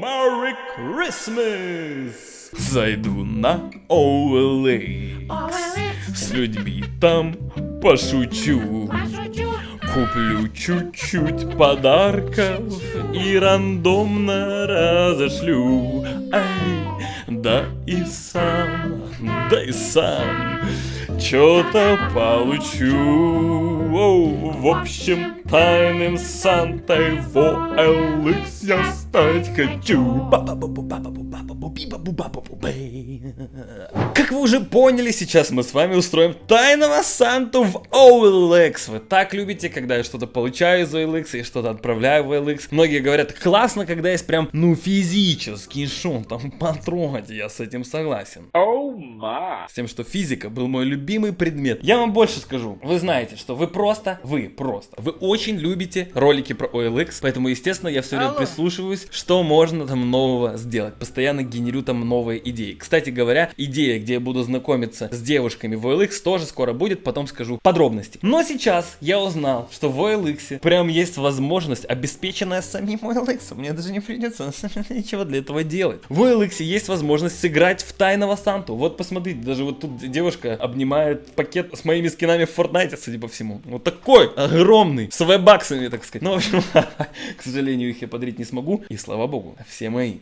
Merry Christmas! Зайду на OLX. С людьми там пошучу. Куплю чуть-чуть подарков и рандомно разошлю. Ай, да и сам, да и сам что-то получу. Оу, в общем, тайным Сантой в OLX я стать хочу. Как вы уже поняли, сейчас мы с вами устроим тайного Санту в OLX. Вы так любите, когда я что-то получаю из OLX и что-то отправляю в OLX. Многие говорят, классно, когда есть прям, ну, физический шум, там, потрогать, я с этим согласен. Oh my. С тем, что физика был мой любимый предмет. Я вам больше скажу. Вы знаете, что вы просто, вы просто, вы очень любите ролики про OLX, поэтому, естественно, я все время Алло. прислушиваюсь, что можно там нового сделать. Постоянно генерю там новые идеи. Кстати говоря, идея, где я буду знакомиться с девушками в OLX, тоже скоро будет, потом скажу подробности. Но сейчас я узнал, что в OLX прям есть возможность, обеспеченная самим OLX. Мне даже не придется ничего для этого делать. В OLX есть возможность сыграть в тайного Санту. Вот посмотрите, даже вот тут девушка обнимает пакет с моими скинами в Fortnite, судя по всему. Вот такой огромный, с вебаксами, так сказать. Ну, в общем, к сожалению, их я подарить не смогу. И слава богу, все мои.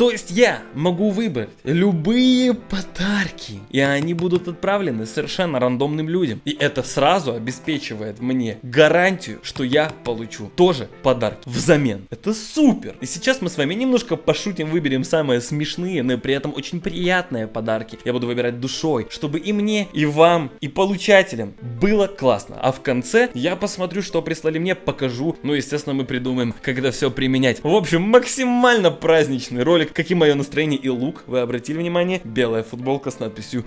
То есть я могу выбрать любые подарки, и они будут отправлены совершенно рандомным людям. И это сразу обеспечивает мне гарантию, что я получу тоже подарок взамен. Это супер! И сейчас мы с вами немножко пошутим, выберем самые смешные, но при этом очень приятные подарки. Я буду выбирать душой, чтобы и мне, и вам, и получателям было классно. А в конце я посмотрю, что прислали мне, покажу. Ну, естественно, мы придумаем, когда все применять. В общем, максимально праздничный ролик. Каким мое настроение и лук, вы обратили внимание? Белая футболка с надписью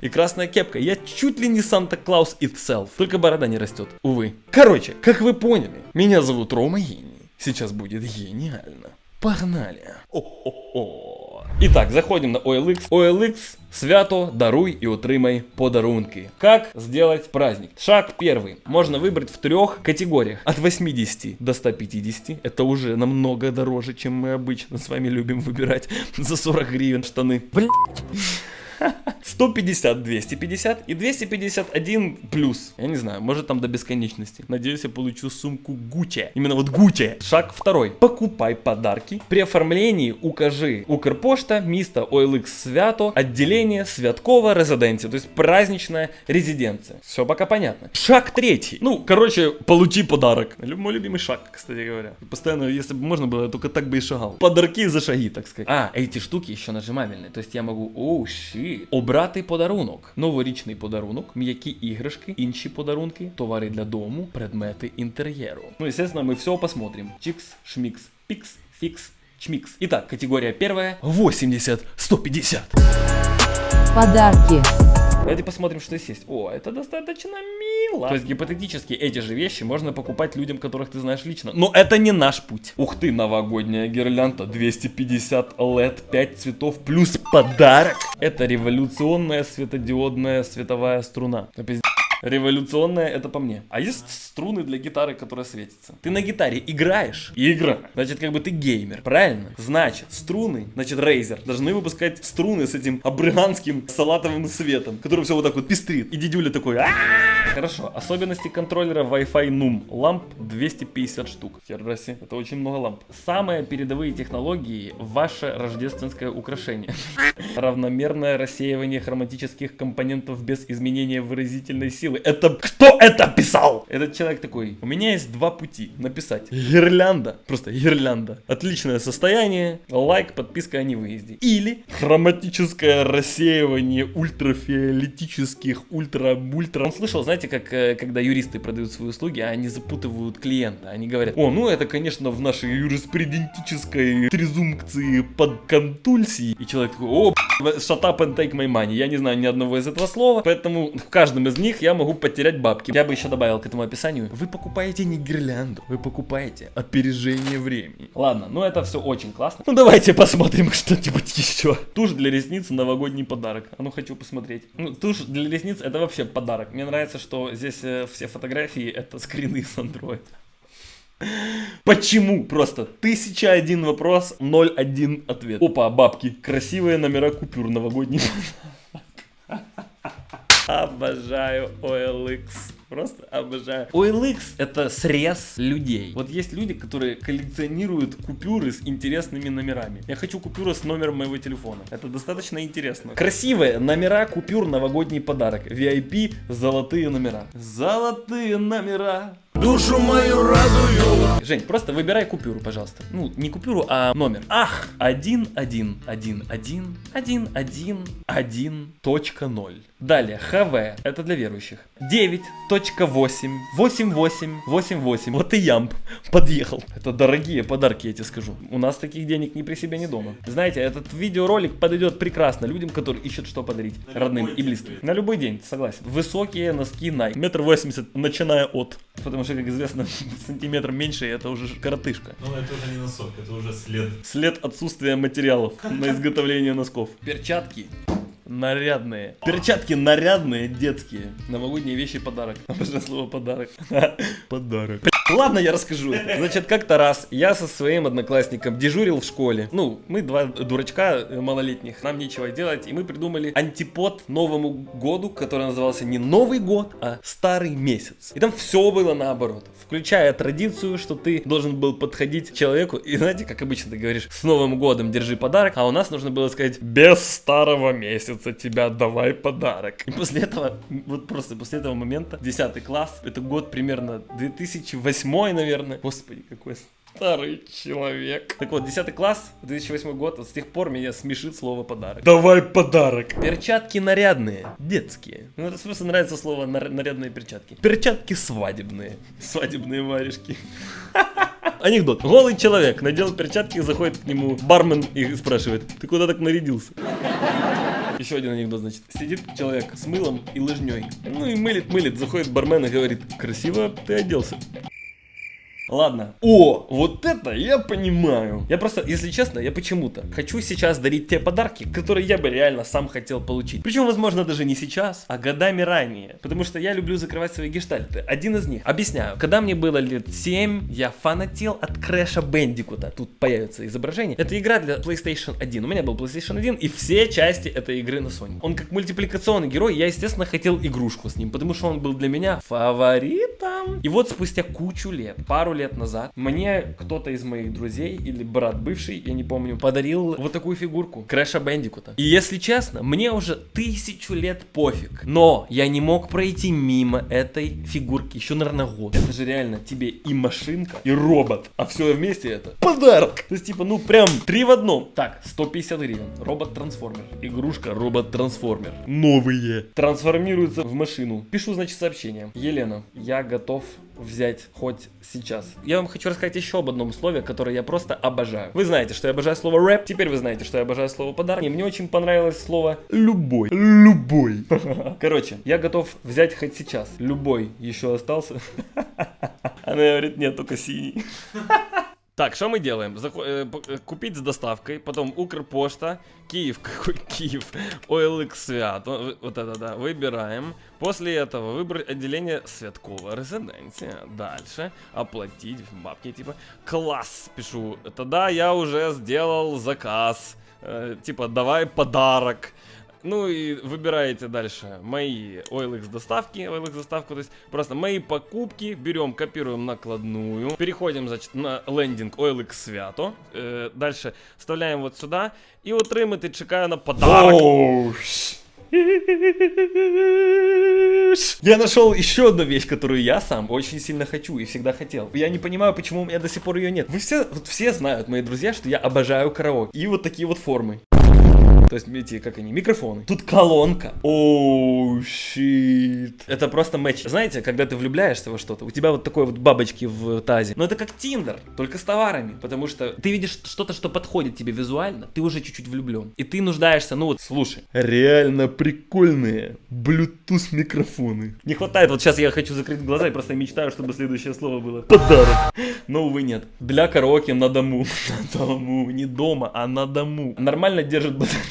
и красная кепка. Я чуть ли не Санта-Клаус itself. Только борода не растет, увы. Короче, как вы поняли, меня зовут Рома Гений. Сейчас будет гениально. Погнали. О-о-о. Итак, заходим на OLX. OLX свято даруй і отримай подарунки. Как сделать праздник? Шаг первый. Можно выбрать в трех категориях. От 80 до 150. Это уже намного дороже, чем мы обычно с вами любим выбирать за 40 гривен штаны. Блять. 150, 250 и 251 плюс. Я не знаю, может там до бесконечности. Надеюсь, я получу сумку Гуччи. Именно вот Гуччи. Шаг второй. Покупай подарки. При оформлении укажи Укрпошта, место OLX Свято, отделение Святкова Резиденция. То есть праздничная резиденция. Все пока понятно. Шаг третий. Ну, короче, получи подарок. Мой любимый шаг, кстати говоря. Постоянно, если бы можно было, я только так бы и шагал. Подарки за шаги, так сказать. А, эти штуки еще нажимабельные. То есть я могу, оу, щит, обрати подарунок. Новорічний подарунок, м'які іграшки, інші подарунки, товари для дому, предмети інтер'єру. Ну, естественно, ми все посмотрим. Чикс, шмикс, пикс, фикс, чмикс. Итак, категория первая. 80-150. Подарки. Давайте посмотрим, что здесь есть. О, это достаточно мило. То есть гипотетически эти же вещи можно покупать людям, которых ты знаешь лично. Но это не наш путь. Ух ты, новогодняя гирлянда 250 LED 5 цветов плюс подарок. Это революционная светодиодная световая струна. Да пиздец. Революционная это по мне. А есть струны для гитары, которые светятся. Ты на гитаре играешь? Игра. Значит, как бы ты геймер, правильно? Значит, струны, значит, Razer должны выпускать струны с этим абрыганским салатовым светом, который все вот так вот пестрит. И дедюля такой. Хорошо. Особенности контроллера Wi-Fi NUM. Ламп 250 штук. Хераси, это очень много ламп. Самые передовые технологии ваше рождественское украшение. Равномерное рассеивание хроматических компонентов без изменения выразительной силы. Это кто это писал? Этот человек такой, у меня есть два пути написать. Гирлянда, просто гирлянда. Отличное состояние, лайк, подписка о невыезде. Или хроматическое рассеивание ультрафиолетических ультра-мультра. Он слышал, знаете, как э, когда юристы продают свои услуги, а они запутывают клиента. Они говорят, о, ну это, конечно, в нашей юриспрудентической трезумпции под контульсии. И человек такой, о, shut up and take my money. Я не знаю ни одного из этого слова, поэтому в каждом из них я могу потерять бабки. Я бы еще добавил к этому описанию. Вы покупаете не гирлянду, вы покупаете опережение времени. Ладно, ну это все очень классно. Ну давайте посмотрим что-нибудь еще. Тушь для ресниц новогодний подарок. А ну хочу посмотреть. Ну, тушь для ресниц это вообще подарок. Мне нравится, что здесь э, все фотографии это скрины с Android. Почему? Просто тысяча один вопрос, ноль один ответ. Опа, бабки. Красивые номера купюр новогодний. Обожаю OLX. Просто обожаю. OLX это срез людей. Вот есть люди, которые коллекционируют купюры с интересными номерами. Я хочу купюру с номером моего телефона. Это достаточно интересно. Красивые номера купюр новогодний подарок. VIP золотые номера. Золотые номера. Душу мою радую. Жень, просто выбирай купюру, пожалуйста. Ну, не купюру, а номер. Ах, 1, 1, 1, 1, 1, 1, 1, точка 0. Далее, ХВ, это для верующих. 9, точка 8, 8, 8, 8, 8. Вот и ямб подъехал. Это дорогие подарки, я тебе скажу. У нас таких денег ни при себе, ни дома. Знаете, этот видеоролик подойдет прекрасно людям, которые ищут что подарить родным и близким. На любой день, согласен. Высокие носки Nike. Метр восемьдесят, начиная от. Потому что, как известно, сантиметр меньше, и это уже коротышка. Ну это уже не носок, это уже след. След отсутствия материалов на изготовление носков. Перчатки нарядные. Перчатки нарядные, детские. Новогодние вещи подарок. Обожаю слово подарок. Подарок. Ладно, я расскажу. Значит, как-то раз я со своим одноклассником дежурил в школе. Ну, мы два дурачка малолетних, нам нечего делать, и мы придумали антипод Новому году, который назывался не Новый год, а Старый месяц. И там все было наоборот. Включая традицию, что ты должен был подходить к человеку, и знаете, как обычно ты говоришь, с Новым годом держи подарок, а у нас нужно было сказать, без старого месяца тебя давай подарок. И после этого, вот просто после этого момента, 10 класс, это год примерно 2008 2008, наверное. Господи, какой старый человек. Так вот, 10 класс, 2008 год, вот с тех пор меня смешит слово подарок. Давай подарок. Перчатки нарядные, детские. Ну, это просто нравится слово нар- нарядные перчатки. Перчатки свадебные. Свадебные варежки. Анекдот. Голый человек надел перчатки, заходит к нему бармен и спрашивает, ты куда так нарядился? Еще один анекдот, значит. Сидит человек с мылом и лыжней. Ну и мылит, мылит, заходит бармен и говорит, красиво ты оделся. Ладно. О, вот это я понимаю. Я просто, если честно, я почему-то хочу сейчас дарить те подарки, которые я бы реально сам хотел получить. Причем, возможно, даже не сейчас, а годами ранее. Потому что я люблю закрывать свои гештальты. Один из них. Объясняю. Когда мне было лет 7, я фанател от Крэша Бендикута. Тут появится изображение. Это игра для PlayStation 1. У меня был PlayStation 1 и все части этой игры на Sony. Он как мультипликационный герой, я, естественно, хотел игрушку с ним, потому что он был для меня фаворитом. И вот спустя кучу лет, пару лет назад мне кто-то из моих друзей или брат бывший, я не помню, подарил вот такую фигурку Крэша Бендикута. И если честно, мне уже тысячу лет пофиг. Но я не мог пройти мимо этой фигурки еще, наверное, год. Это же реально тебе и машинка, и робот. А все вместе это подарок. То есть, типа, ну прям три в одном. Так, 150 гривен. Робот-трансформер. Игрушка робот-трансформер. Новые. Трансформируется в машину. Пишу, значит, сообщение. Елена, я готов взять хоть сейчас. Я вам хочу рассказать еще об одном слове, которое я просто обожаю. Вы знаете, что я обожаю слово рэп, теперь вы знаете, что я обожаю слово подарок. И мне очень понравилось слово любой. Любой. Короче, я готов взять хоть сейчас. Любой еще остался. Она говорит, нет, только синий. Так, что мы делаем? Захо- э, п- купить с доставкой, потом Укрпошта, Киев, какой Киев, OLX Свят, вот это да, выбираем. После этого выбрать отделение Святкова резиденция. Дальше оплатить бабки, типа, класс, пишу. Тогда я уже сделал заказ, э, типа, давай подарок. Ну и выбираете дальше мои OLX доставки, OLX доставку, то есть просто мои покупки, берем, копируем накладную, переходим, значит, на лендинг OLX свято, э, дальше вставляем вот сюда и отримати чекаю на подарок. Я нашел еще одну вещь, которую я сам очень сильно хочу и всегда хотел. Я не понимаю, почему у меня до сих пор ее нет. Вы все, вот все знают, мои друзья, что я обожаю караоке. И вот такие вот формы. То есть, эти, как они, микрофоны. Тут колонка. Оу, щит. Это просто матч. Знаете, когда ты влюбляешься во что-то, у тебя вот такой вот бабочки в тазе. Но это как Тиндер, только с товарами. Потому что ты видишь что-то, что подходит тебе визуально, ты уже чуть-чуть влюблен. И ты нуждаешься, ну вот, слушай. Реально прикольные Bluetooth микрофоны. Не хватает, вот сейчас я хочу закрыть глаза и просто мечтаю, чтобы следующее слово было подарок. Но, увы, нет. Для караоке на дому. На дому. Не дома, а на дому. Нормально держит батарею.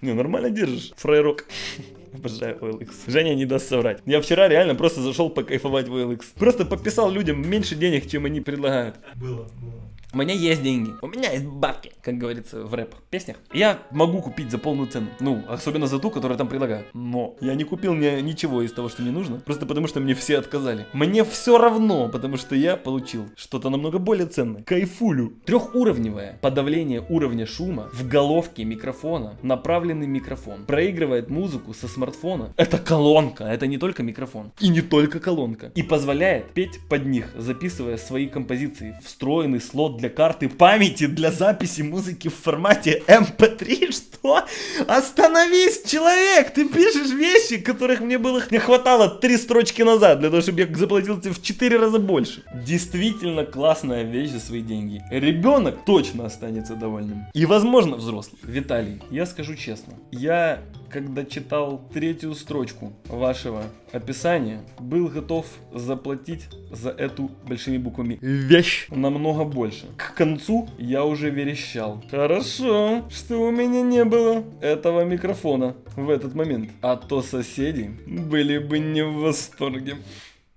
Не, нормально держишь, фрейрок. Обожаю OLX. Женя не даст соврать. Я вчера реально просто зашел покайфовать в OLX. Просто пописал людям меньше денег, чем они предлагают. Было, было. У меня есть деньги, у меня есть бабки, как говорится в рэп-песнях. Я могу купить за полную цену. Ну, особенно за ту, которую там предлагают. Но я не купил ни, ничего из того, что мне нужно, просто потому что мне все отказали. Мне все равно, потому что я получил что-то намного более ценное. Кайфулю. Трехуровневое подавление уровня шума в головке микрофона. Направленный микрофон. Проигрывает музыку со смартфона. Это колонка, это не только микрофон. И не только колонка. И позволяет петь под них, записывая свои композиции. Встроенный слот для карты памяти для записи музыки в формате MP3. Что? Остановись, человек! Ты пишешь вещи, которых мне было не хватало три строчки назад, для того, чтобы я заплатил тебе в 4 раза больше. Действительно классная вещь за свои деньги. Ребенок точно останется довольным. И, возможно, взрослый. Виталий, я скажу честно. Я когда читал третью строчку вашего описания, был готов заплатить за эту большими буквами вещь намного больше. К концу я уже верещал. Хорошо, что у меня не было этого микрофона в этот момент. А то соседи были бы не в восторге.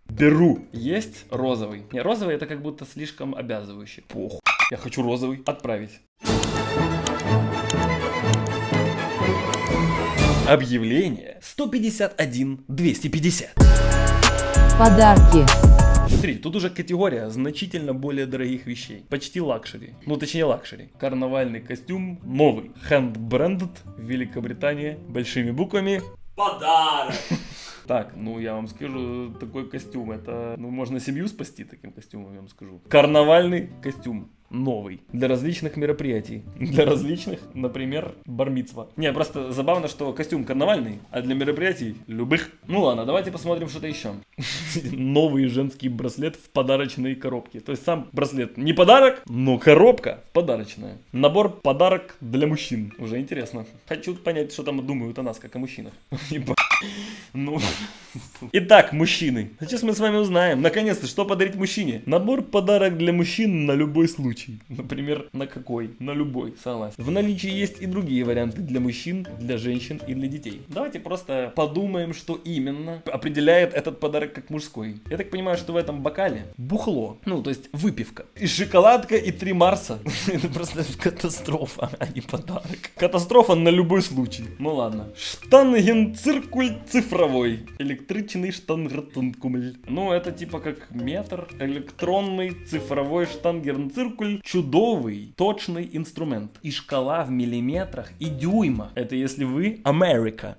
Беру. Есть розовый. Не, розовый это как будто слишком обязывающий. Похуй. Я хочу розовый. Отправить. Объявление 151 250. Подарки. Смотри, тут уже категория значительно более дорогих вещей. Почти luxury. Ну, точнее luxury. Карнавальный костюм новый. Hand-branded. Великобритания. Большими буквами. Подарок! Так, ну я вам скажу, такой костюм, это, ну можно семью спасти таким костюмом, я вам скажу. Карнавальный костюм новый для различных мероприятий. Для различных, например, бармицва. Не, просто забавно, что костюм карнавальный, а для мероприятий любых. Ну ладно, давайте посмотрим что-то еще. Новый женский браслет в подарочной коробке. То есть сам браслет не подарок, но коробка подарочная. Набор подарок для мужчин. Уже интересно. Хочу понять, что там думают о нас, как о мужчинах. Ну, Итак, мужчины, сейчас мы с вами узнаем, наконец-то, что подарить мужчине. Набор подарок для мужчин на любой случай. Например, на какой? На любой, согласен. В наличии есть и другие варианты для мужчин, для женщин и для детей. Давайте просто подумаем, что именно определяет этот подарок как мужской. Я так понимаю, что в этом бокале бухло, ну, то есть выпивка. И шоколадка, и три Марса. Это просто катастрофа, а не подарок. Катастрофа на любой случай. Ну ладно. Штангенциркуль цифровой. Электричный штангертункумль. Ну, это типа как метр. Электронный цифровой штангенциркуль. Чудовый, точный инструмент. И шкала в миллиметрах и дюймах. Это если вы Америка.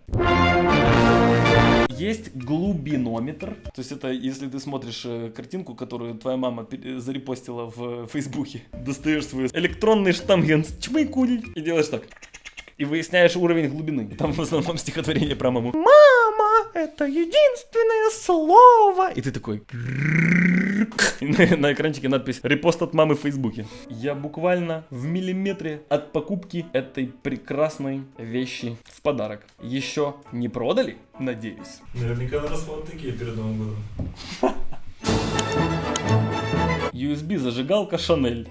Есть глубинометр. То есть это если ты смотришь э, картинку, которую твоя мама зарепостила в Фейсбуке. Достаешь свой электронный штангенс чмыкуль и делаешь так. И выясняешь уровень глубины. И там в основном стихотворение про маму. Мама, это единственное слово. И ты такой... На, на экранчике надпись «Репост от мамы в Фейсбуке». Я буквально в миллиметре от покупки этой прекрасной вещи в подарок. Еще не продали? Надеюсь. Наверняка на расход такие перед Новым годом. USB зажигалка Шанель.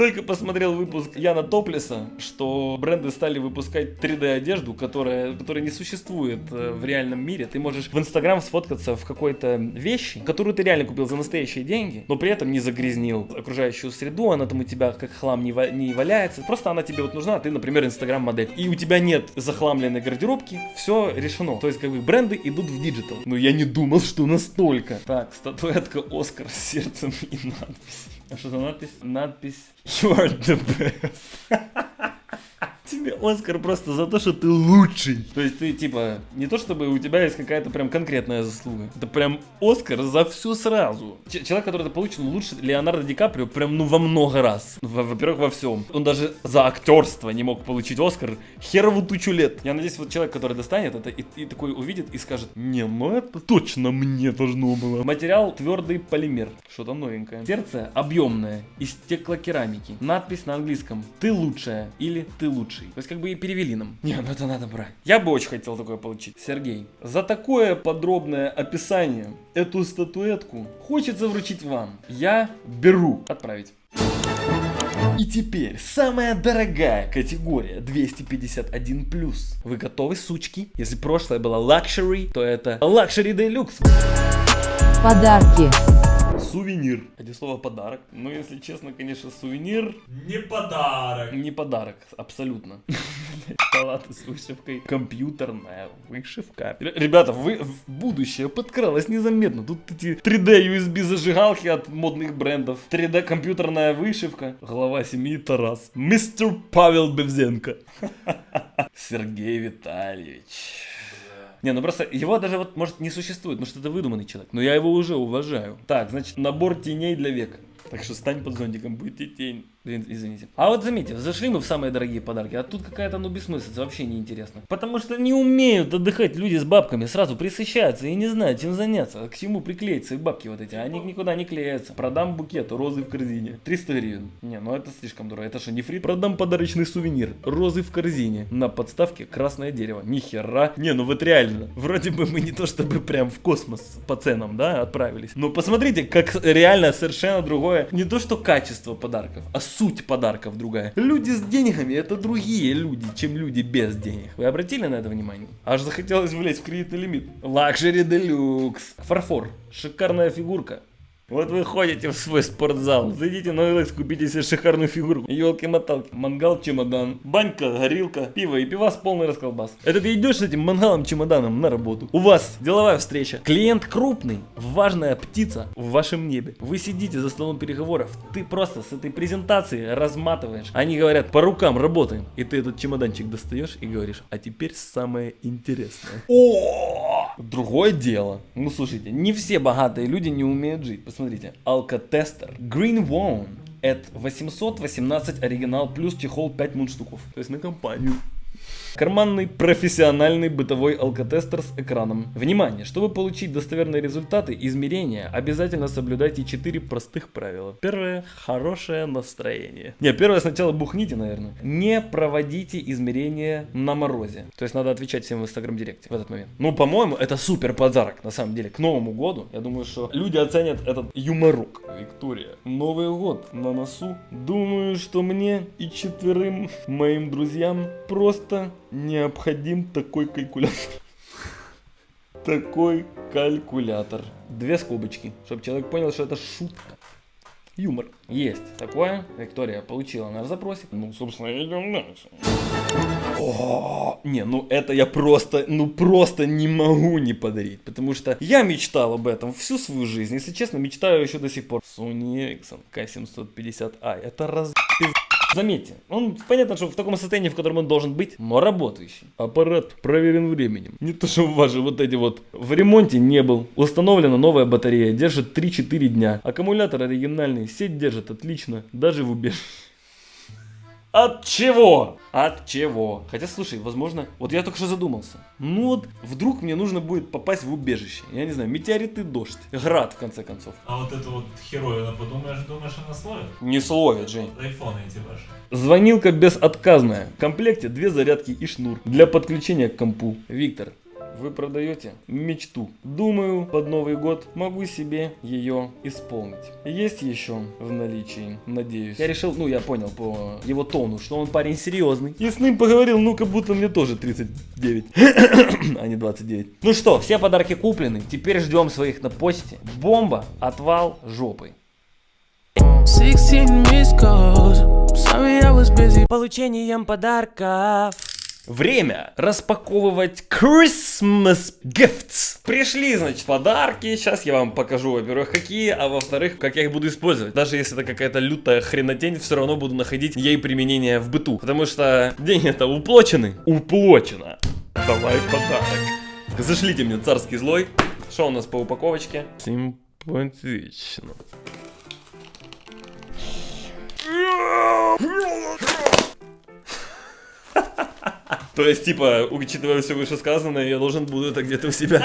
Только посмотрел выпуск Яна Топлеса, что бренды стали выпускать 3D одежду, которая, которая не существует э, в реальном мире. Ты можешь в Инстаграм сфоткаться в какой-то вещи, которую ты реально купил за настоящие деньги, но при этом не загрязнил окружающую среду, она там у тебя как хлам не, не валяется. Просто она тебе вот нужна, а ты, например, Инстаграм модель. И у тебя нет захламленной гардеробки, все решено. То есть как бы бренды идут в digital. Но я не думал, что настолько. Так, статуэтка Оскар с сердцем и надпись. А что за надпись? Надпись You are the best. Тебе Оскар просто за то, что ты лучший. То есть ты типа, не то чтобы у тебя есть какая-то прям конкретная заслуга. Это прям Оскар за всю сразу. Ч- человек, который это получил, лучше Леонардо Ди Каприо прям ну во много раз. Во- Во-первых, во всем. Он даже за актерство не мог получить Оскар херову тучу лет. Я надеюсь, вот человек, который достанет это и, и такой увидит и скажет, не, ну это точно мне должно было. Материал твердый полимер. Что-то новенькое. Сердце объемное, из стеклокерамики. Надпись на английском. Ты лучшая или ты лучший. То есть как бы и перевели нам. Не, ну это надо брать. Я бы очень хотел такое получить. Сергей, за такое подробное описание эту статуэтку хочется вручить вам. Я беру. Отправить. И теперь самая дорогая категория 251+. Вы готовы, сучки? Если прошлое было luxury, то это luxury deluxe. Подарки. Сувенир. Один слово подарок. Ну, если честно, конечно, сувенир Не подарок. не подарок, абсолютно. Палаты с вышивкой, компьютерная вышивка. Ребята, вы в будущее подкралось незаметно. Тут эти 3D USB зажигалки от модных брендов, 3D компьютерная вышивка. Глава семьи Тарас. Мистер Павел Бевзенко. Сергей Витальевич. Не, ну просто его даже вот может не существует, потому что это выдуманный человек. Но я его уже уважаю. Так, значит, набор теней для века. Так что стань под зонтиком, будет и тень. Извините. А вот заметьте, зашли мы в самые дорогие подарки, а тут какая-то ну бессмыслица, вообще неинтересно. Потому что не умеют отдыхать люди с бабками, сразу присыщаются и не знают, чем заняться, к чему приклеиться и бабки вот эти, они никуда не клеятся. Продам букет, розы в корзине, 300 гривен. Не, ну это слишком дорого, это что, не фри? Продам подарочный сувенир, розы в корзине, на подставке красное дерево. Ни хера. Не, ну вот реально, вроде бы мы не то чтобы прям в космос по ценам, да, отправились. Но посмотрите, как реально совершенно другое, не то что качество подарков, а суть подарков другая. Люди с деньгами это другие люди, чем люди без денег. Вы обратили на это внимание? Аж захотелось влезть в кредитный лимит. Luxury deluxe. Фарфор. Шикарная фигурка. Вот вы ходите в свой спортзал, зайдите на OLX, купите себе шикарную фигурку, елки-моталки, мангал, чемодан, банька, горилка, пиво и пивас полный расколбас. Это ты идешь с этим мангалом-чемоданом на работу. У вас деловая встреча, клиент крупный, важная птица в вашем небе. Вы сидите за столом переговоров, ты просто с этой презентации разматываешь. Они говорят, по рукам работаем. И ты этот чемоданчик достаешь и говоришь, а теперь самое интересное. О! Другое дело. Ну слушайте, не все богатые люди не умеют жить. Посмотрите, алкотестер Green One. Это 818 оригинал плюс чехол 5 мундштуков. То есть на компанию. Карманный профессиональный бытовой алкотестер с экраном. Внимание! Чтобы получить достоверные результаты измерения, обязательно соблюдайте 4 простых правила. Первое – хорошее настроение. Не, первое сначала бухните, наверное. Не проводите измерения на морозе. То есть надо отвечать всем в инстаграм директе в этот момент. Ну, по-моему, это супер подарок, на самом деле, к Новому году. Я думаю, что люди оценят этот юморок. Виктория, Новый год на носу. Думаю, что мне и четверым моим друзьям просто необходим такой калькулятор. Такой калькулятор. Две скобочки, чтобы человек понял, что это шутка. Юмор. Есть такое. Виктория получила наш запросик. Ну, собственно, идем дальше. О, не, ну это я просто, ну просто не могу не подарить, потому что я мечтал об этом всю свою жизнь, если честно, мечтаю еще до сих пор. Sony Ericsson K750i, это раз... Заметьте, он понятно, что в таком состоянии, в котором он должен быть, но работающий. Аппарат проверен временем. Не то, что ваши вот эти вот в ремонте не был. Установлена новая батарея, держит 3-4 дня. Аккумулятор оригинальный, сеть держит отлично, даже в убежище. От чего? От чего? Хотя, слушай, возможно, вот я только что задумался. Ну вот, вдруг мне нужно будет попасть в убежище. Я не знаю, метеориты, дождь, град, в конце концов. А вот эту вот херовину подумаешь, думаешь, она словит? Не словит, Жень. Айфоны эти ваши. Звонилка безотказная. В комплекте две зарядки и шнур для подключения к компу. Виктор, вы продаете мечту. Думаю, под Новый год могу себе ее исполнить. Есть еще в наличии, надеюсь. Я решил, ну я понял по его тону, что он парень серьезный. И с ним поговорил, ну как будто мне тоже 39, а не 29. Ну что, все подарки куплены, теперь ждем своих на почте. Бомба, отвал жопой. 16 missed calls. Sorry, I was busy. Получением подарков. Время распаковывать Christmas gifts. Пришли, значит, подарки. Сейчас я вам покажу, во-первых, какие, а во-вторых, как я их буду использовать. Даже если это какая-то лютая хренотень, все равно буду находить ей применение в быту. Потому что деньги-то уплочены. Уплочено. Давай подарок. Зашлите мне царский злой. Что у нас по упаковочке? Симпатично. То есть, типа, учитывая все вышесказанное, я должен буду это где-то у себя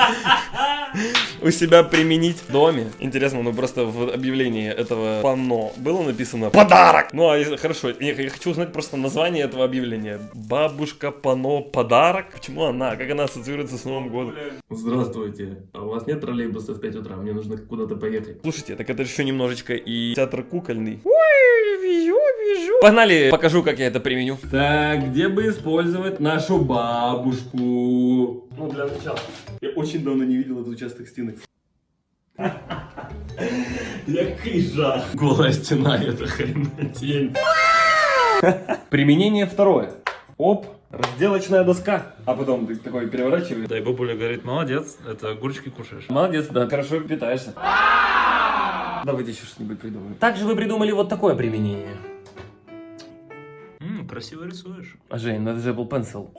у себя применить в доме. Интересно, ну просто в объявлении этого панно было написано подарок. Ну, а если- хорошо, я, я хочу узнать просто название этого объявления. Бабушка панно подарок. Почему она? Как она ассоциируется с Новым годом? Здравствуйте. А у вас нет троллейбуса в 5 утра? Мне нужно куда-то поехать. Слушайте, так это еще немножечко и театр кукольный. Уи! вижу, вижу. Погнали, покажу, как я это применю. Так, где бы использовать нашу бабушку? Ну, для начала. Я очень давно не видел этот участок стены. Який жах. Голая стена, это хренотень. Применение второе. Оп, разделочная доска. А потом ты такой переворачиваешь. Да, и бабуля говорит, молодец, это огурчики кушаешь. Молодец, да, хорошо питаешься. Давайте еще что-нибудь придумаем. Также вы придумали вот такое применение. Красиво рисуешь. А Жень, надо же Apple Pencil.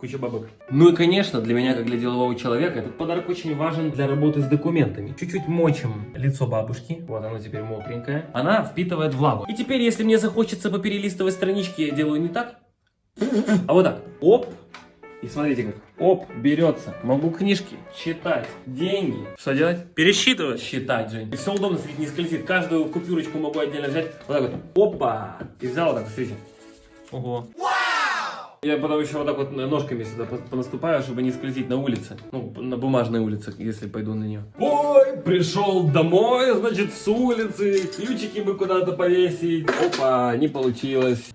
Куча бабок. Ну и, конечно, для меня, как для делового человека, этот подарок очень важен для работы с документами. Чуть-чуть мочим лицо бабушки. Вот оно теперь мокренькое. Она впитывает влагу. И теперь, если мне захочется поперелистывать странички, я делаю не так, а вот так. Оп. И смотрите как. Оп, берется. Могу книжки читать. Деньги. Что делать? Пересчитывать. Считать, Жень. И все удобно, смотрите, не скользит. Каждую купюрочку могу отдельно взять. Вот так вот. Опа. И взял вот так, смотрите. Ого. Я потом еще вот так вот ножками сюда по- понаступаю, чтобы не скользить на улице. Ну, на бумажной улице, если пойду на нее. Ой, пришел домой, значит, с улицы. Ключики бы куда-то повесить. Опа, не получилось.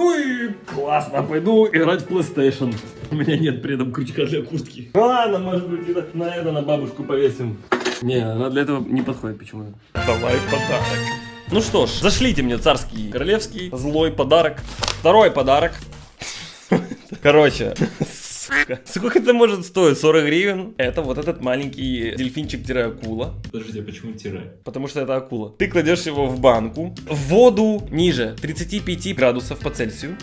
Ну и классно, пойду играть в PlayStation. У меня нет при этом крючка для куртки. Ну ладно, может быть, так на это на бабушку повесим. Не, она для этого не подходит почему-то. Давай подарок. Ну что ж, зашлите мне царский, королевский, злой подарок. Второй подарок. Короче, сука. Сколько это может стоить? 40 гривен? Это вот этот маленький дельфинчик-акула. Подождите, а почему тире? Потому что это акула. Ты кладешь его в банку, в воду ниже 35 градусов по Цельсию.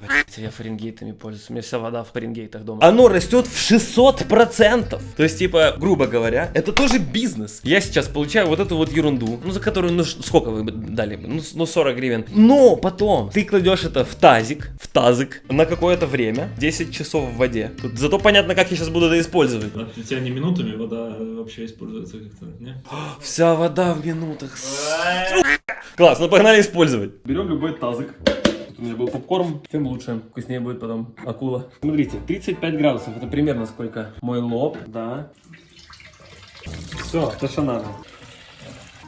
Блядь, я фаренгейтами пользуюсь. У меня вся вода в фаренгейтах дома. Оно растет в 600%. То есть, типа, грубо говоря, это тоже бизнес. Я сейчас получаю вот эту вот ерунду, ну, за которую, ну, сколько вы бы дали бы? Ну, ну, 40 гривен. Но потом ты кладешь это в тазик, в тазик на какое-то время, 10 часов в воде. Тут зато понятно, как я сейчас буду это использовать. А у тебя не минутами вода вообще используется как-то, не? Вся вода в минутах. Класс, ну погнали использовать. Берем любой тазик. Тут у меня был попкорн, тем лучше. Вкуснее будет потом акула. Смотрите, 35 градусов. Это примерно сколько? Мой лоб, да. Все, то, что надо.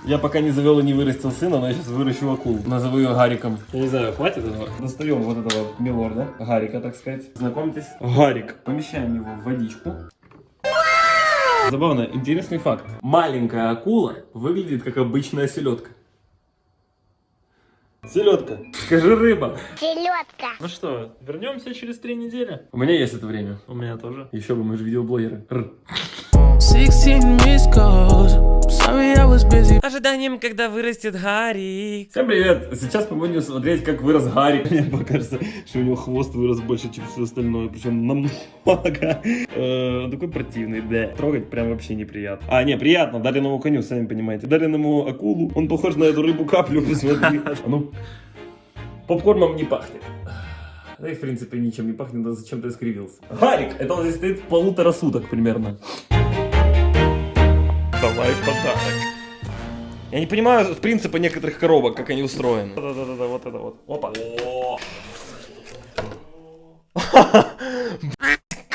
Я пока не завел и не вырастил сына, но я сейчас выращу акулу. Назову ее Гариком. Я не знаю, хватит этого? Достаем вот этого милорда, Гарика, так сказать. Знакомьтесь. Гарик. Помещаем его в водичку. Забавно, интересный факт. Маленькая акула выглядит как обычная селедка. Селедка. Скажи рыба. Ну что, вернемся через три недели? У меня есть это время. У меня тоже. Еще бы, мы же видеоблогеры. Р. 16 missed calls. Sorry, I was busy. Ожиданием, когда вырастет Гарик. Всем привет! Сейчас мы будем смотреть, как вырос Гарик. Мне покажется, что у него хвост вырос больше, чем все остальное. Причем намного. Э, Он такой противный, да. Трогать прям вообще неприятно. А, не, приятно. Дареному коню, сами понимаете. Дареному акулу. Он похож на эту рыбу каплю, посмотри. А ну, попкорном не пахнет. Да и в принципе ничем не пахнет, да зачем ты искривился. Гарик, это он здесь стоит полутора суток примерно. Давай подарок. Я не понимаю принципа некоторых коробок, как они устроены. Да-да-да, вот это вот. Опа.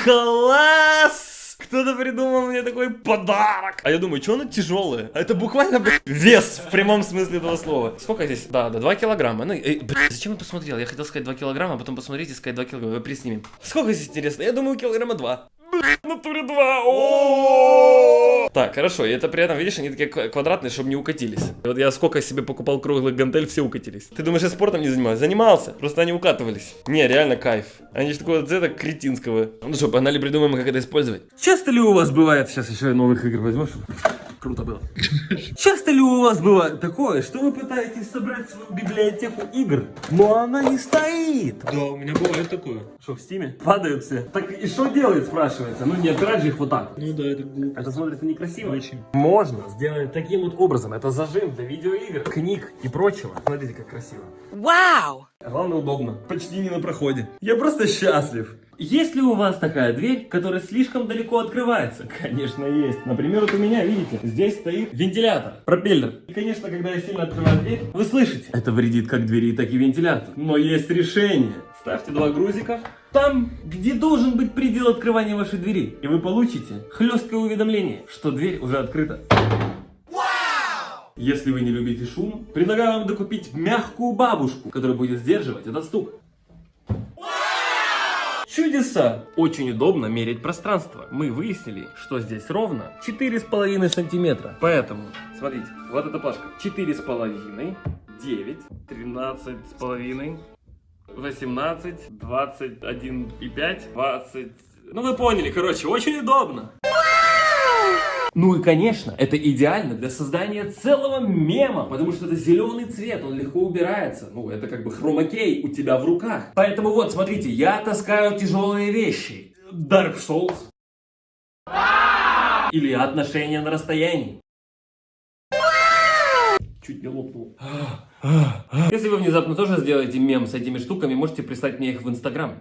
Класс! Кто-то придумал мне такой подарок. А я думаю, что оно тяжелое? А это буквально, блядь, вес в прямом смысле этого слова. Сколько здесь? Да, да, 2 килограмма. Ну, э, блядь, зачем я посмотрел? Я хотел сказать 2 килограмма, а потом посмотреть и сказать 2 килограмма. Приснимем. Сколько здесь интересно? Я думаю, килограмма 2. Натуре 2. О! Так, хорошо, и это при этом, видишь, они такие ква- квадратные, чтобы не укатились. Вот я сколько себе покупал круглых гантель, все укатились. Ты думаешь, я спортом не занимаюсь? Занимался, просто они укатывались. Не, реально кайф. Они же такого цвета кретинского. Ну что, погнали придумаем, как это использовать. Часто ли у вас бывает, сейчас еще новых игр возьмешь? Круто было. Часто ли у вас бывает такое, что вы пытаетесь собрать свою библиотеку игр, но она не стоит? Да, у меня бывает такое. Что, в стиме? Падают все. Так и что делает, спрашивается? Ну не отбирать же их вот так. Ну да, это глупо. Это смотрится некрасиво. Очень. Можно сделать таким вот образом. Это зажим для видеоигр, книг и прочего. Смотрите, как красиво. Вау! Главное, удобно. Почти не на проходе. Я просто счастлив. Есть ли у вас такая дверь, которая слишком далеко открывается? Конечно, есть. Например, вот у меня, видите, здесь стоит вентилятор, пропеллер. И, конечно, когда я сильно открываю дверь, вы слышите. Это вредит как двери, так и вентилятору. Но есть решение. Ставьте два грузика там, где должен быть предел открывания вашей двери. И вы получите хлесткое уведомление, что дверь уже открыта. Если вы не любите шум, предлагаю вам докупить мягкую бабушку, которая будет сдерживать этот стук. Чудеса! Очень удобно мерить пространство. Мы выяснили, что здесь ровно 4,5 сантиметра. Поэтому, смотрите, вот эта плашка. 4,5, 9, 13,5, 18, 21,5, 20... Ну вы поняли, короче, очень удобно. Ну и конечно, это идеально для создания целого мема, потому что это зеленый цвет, он легко убирается. Ну, это как бы хромакей у тебя в руках. Поэтому вот, смотрите, я таскаю тяжелые вещи. Dark Souls. Или отношения на расстоянии. Чуть не лопнул. Если вы внезапно тоже сделаете мем с этими штуками, можете прислать мне их в Инстаграм.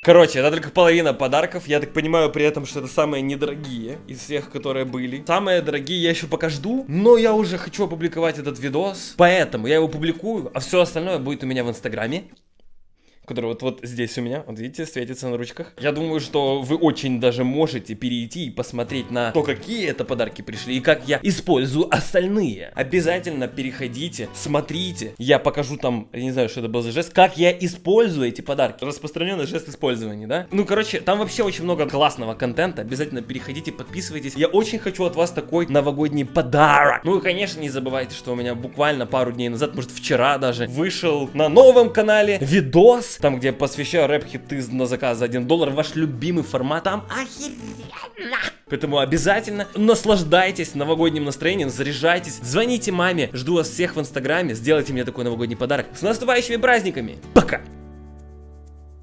Короче, это только половина подарков. Я так понимаю при этом, что это самые недорогие из всех, которые были. Самые дорогие я еще пока жду, но я уже хочу опубликовать этот видос. Поэтому я его публикую, а все остальное будет у меня в Инстаграме который вот, вот здесь у меня, вот видите, светится на ручках. Я думаю, что вы очень даже можете перейти и посмотреть на то, какие это подарки пришли и как я использую остальные. Обязательно переходите, смотрите. Я покажу там, я не знаю, что это был за жест, как я использую эти подарки. Распространенный жест использования, да? Ну, короче, там вообще очень много классного контента. Обязательно переходите, подписывайтесь. Я очень хочу от вас такой новогодний подарок. Ну и, конечно, не забывайте, что у меня буквально пару дней назад, может вчера даже, вышел на новом канале видос там, где я посвящаю рэп-хиты на заказ за 1 доллар, ваш любимый формат, там охеренно. Поэтому обязательно наслаждайтесь новогодним настроением, заряжайтесь, звоните маме, жду вас всех в инстаграме, сделайте мне такой новогодний подарок. С наступающими праздниками! Пока!